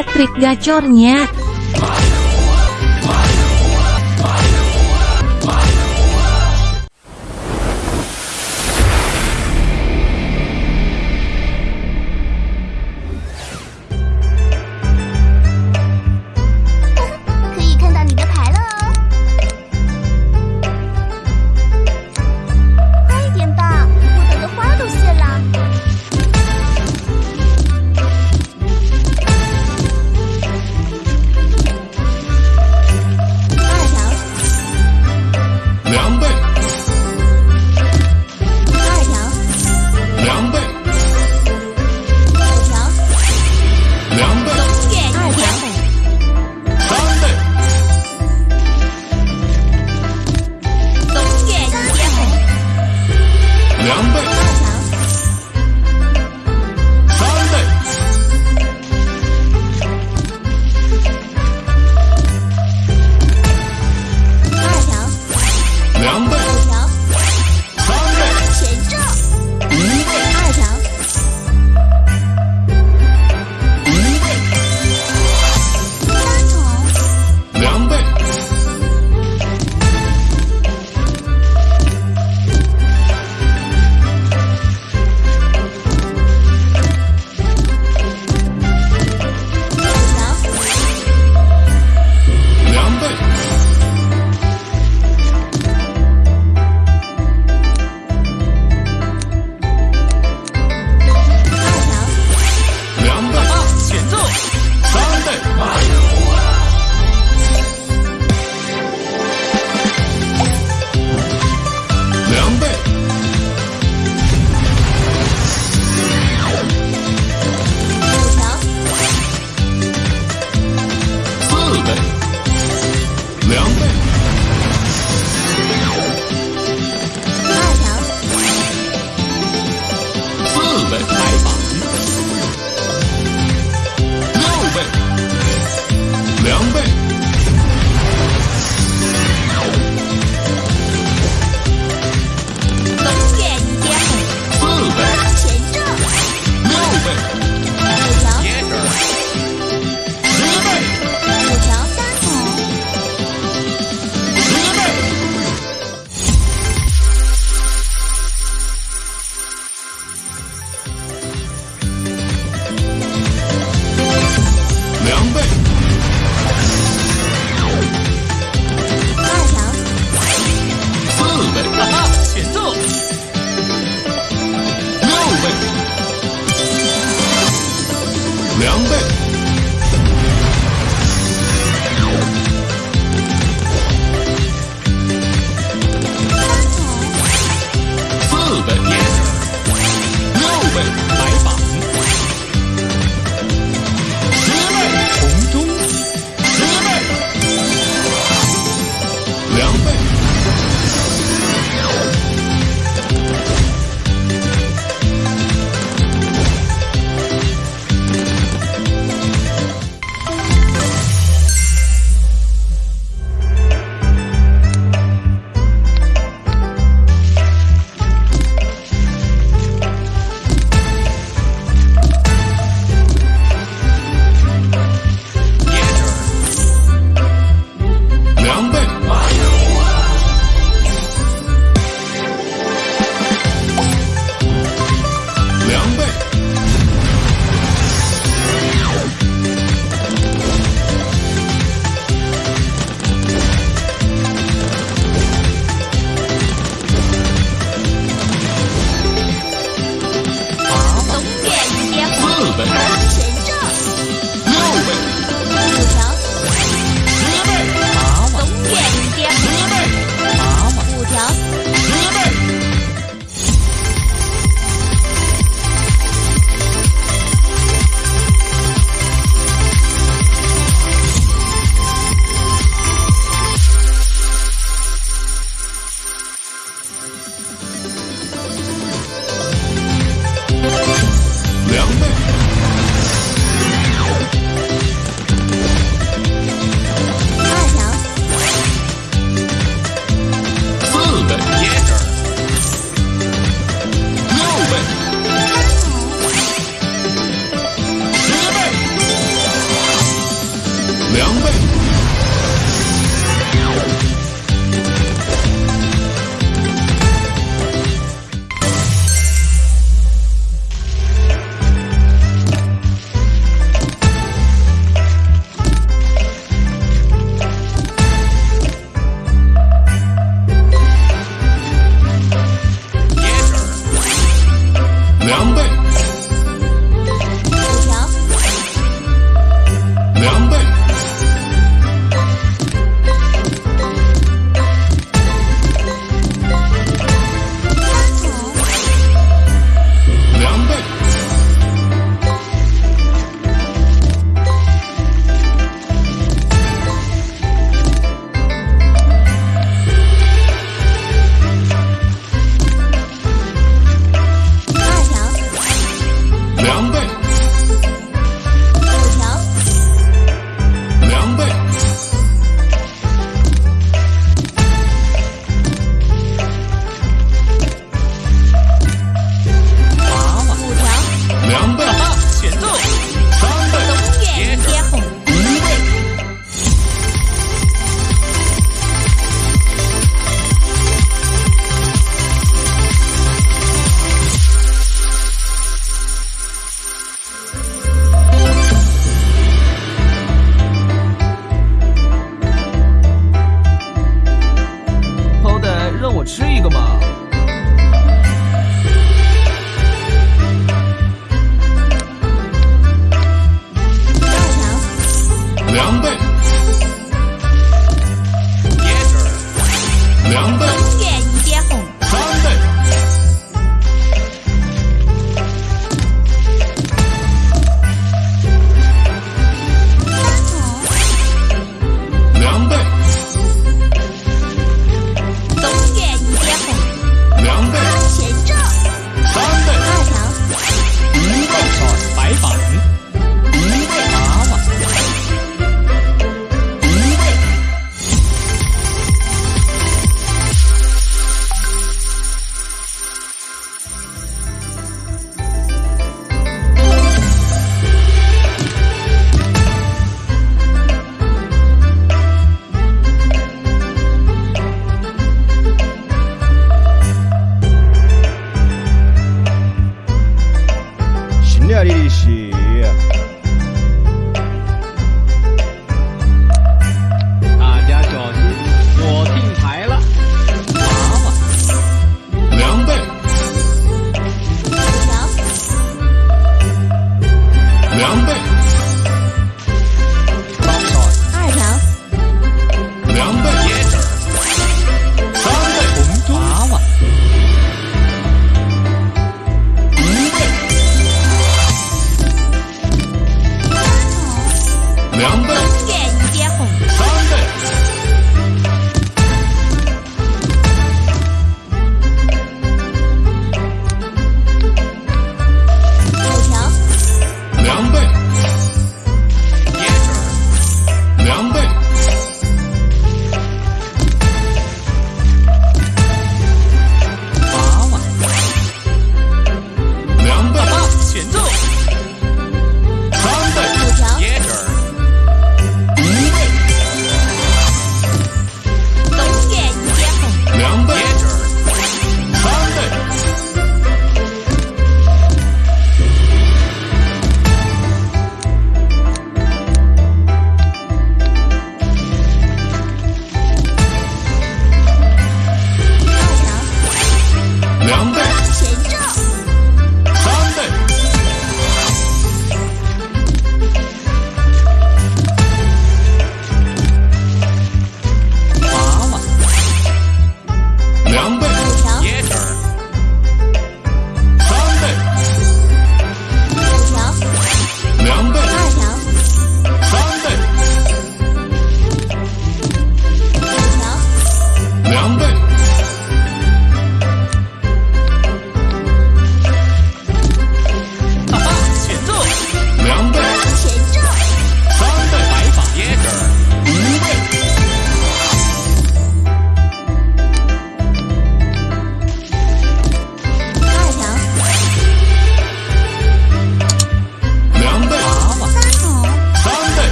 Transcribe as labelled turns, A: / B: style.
A: trik gacornya.
B: 两倍。
C: mulher irixia